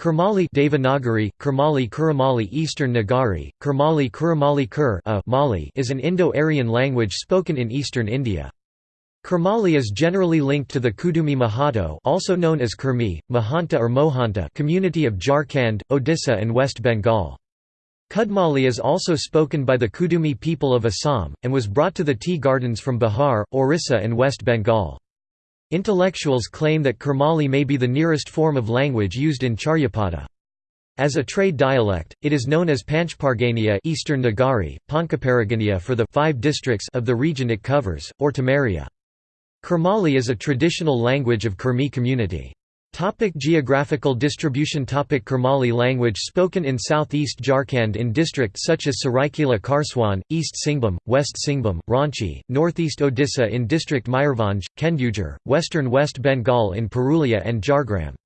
Kurmali Devanagari, Kurmali Kuramali Eastern Nagari, Kurmali Kuramali Kur Mali is an Indo-Aryan language spoken in eastern India. Kurmali is generally linked to the Kudumi Mahato also known as Kurmi, Mahanta or Mohanta community of Jharkhand, Odisha and West Bengal. Kudmali is also spoken by the Kudumi people of Assam, and was brought to the tea gardens from Bihar, Orissa and West Bengal. Intellectuals claim that Kurmali may be the nearest form of language used in Charyapada. As a trade dialect, it is known as Panchpargania Eastern Nagari, Pankaparagania for the five districts of the region it covers, or Tamaria. Kurmali is a traditional language of Kurmi community. Topic geographical distribution Topic Kurmali language spoken in southeast Jharkhand in districts such as Saraikela Kharsawan, East Singhbhum, West Singhbhum, Ranchi, northeast Odisha in district Mayurbhanj, Kendujhar, western West Bengal in Purulia and Jhargram.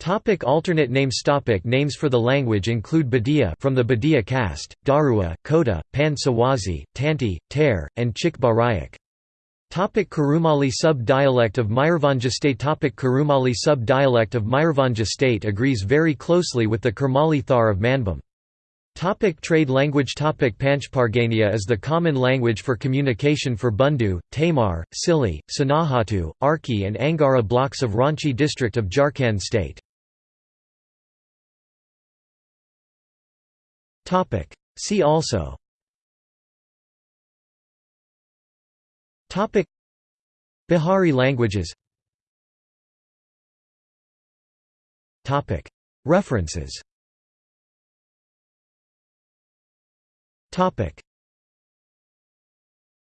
Topic alternate names Topic Names for the language include Badia from the Badia caste, Darua, Kota, Pan Sawazi, Tanti, Ter, and Chik Barayak. Topic Kurumali sub-dialect of Mayurbhanja state Topic Kurumali sub-dialect of Mayurbhanja state agrees very closely with the Kurmali Thar of Manbhum. Topic trade language Topic Panchpargania is the common language for communication for Bundu, Tamar, Sili, Sonahatu, Arki and Angara blocks of Ranchi district of Jharkhand state. See also Topic. Bihari languages. Topic. References. Topic